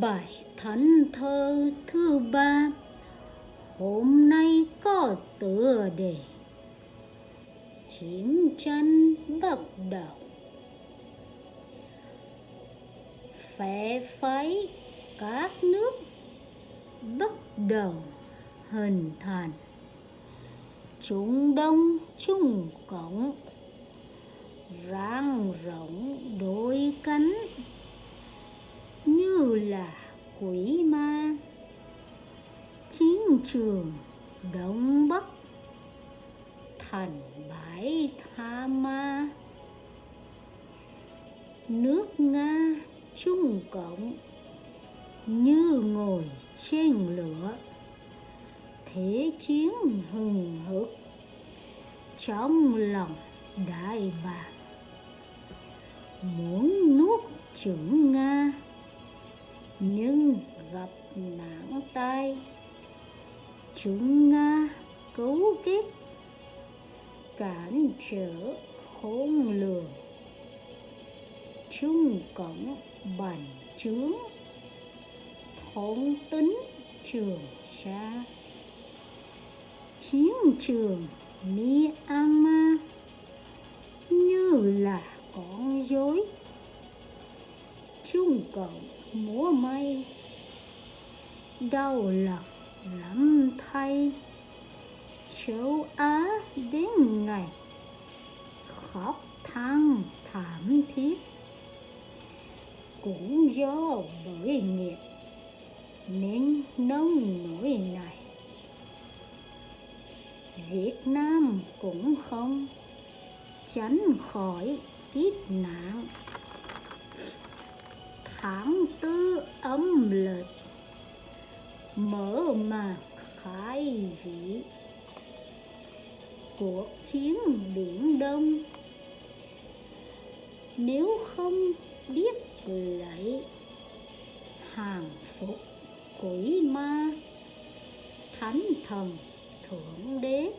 Bài thánh thơ thứ ba. Hôm nay có tựa đề Chiến tranh bắt đầu Phe phái các nước bắt đầu hình thành. Trung Đông Trung Cộng quỷ ma. Chiến trường đông bắc. Thành bãi tha ma. Nước nga trung cộng như ngồi trên lửa. Thế chiến hừng hực trong lòng đại bàng muốn nuốt chửng nga nhưng gặp nạn tai, chúng nga cấu kết cản trở khôn lường. Chung cổng bản chướng thống tính trường sa. Chiến trường Myanmar như là con dối chung cầu múa may. Đau lòng lắm thay. Châu Á đến ngày Khóc than thảm thiết. Cũng do bởi nghiệp Nên nông nỗi này. Việt Nam cũng không tránh khỏi kiếp nạn tháng tư âm lịch. Mở màn khai vị. Cuộc chiến biển đông. Nếu không biết lấy hàng phục quỷ ma, thánh thần thượng đế,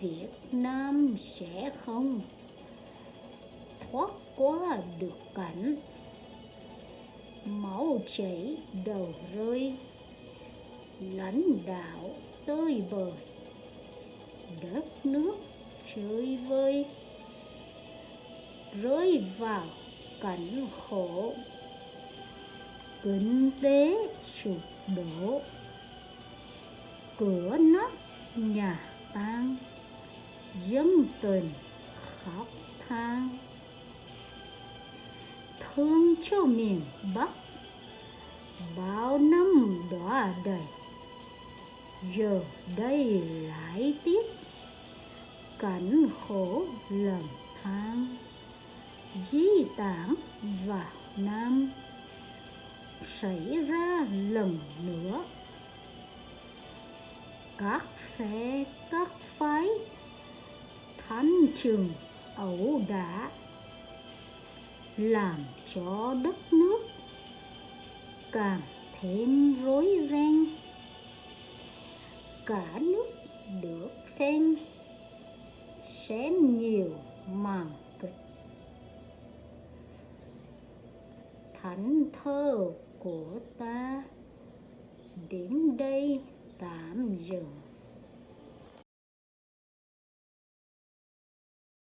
Việt Nam sẽ không thoát qua được cảnh chảy đầu rơi, lãnh đạo tơi bời, đất nước chơi vơi, rơi vào cảnh khổ, kinh tế sụp đổ, cửa nắp nhà tan, dân tình khóc than. Thương cho miền Bắc bao năm đọa đầy, giờ đây lại tiếp. Cảnh khổ lầm than, di tản vào Nam. Xảy ra lần nữa. Các phe, các phái thánh trường ẩu đả, làm cho đất nước càng thêm rối ren. Cả nước được phen xem nhiều màn kịch. Thánh thơ của ta, đến đây tạm dừng.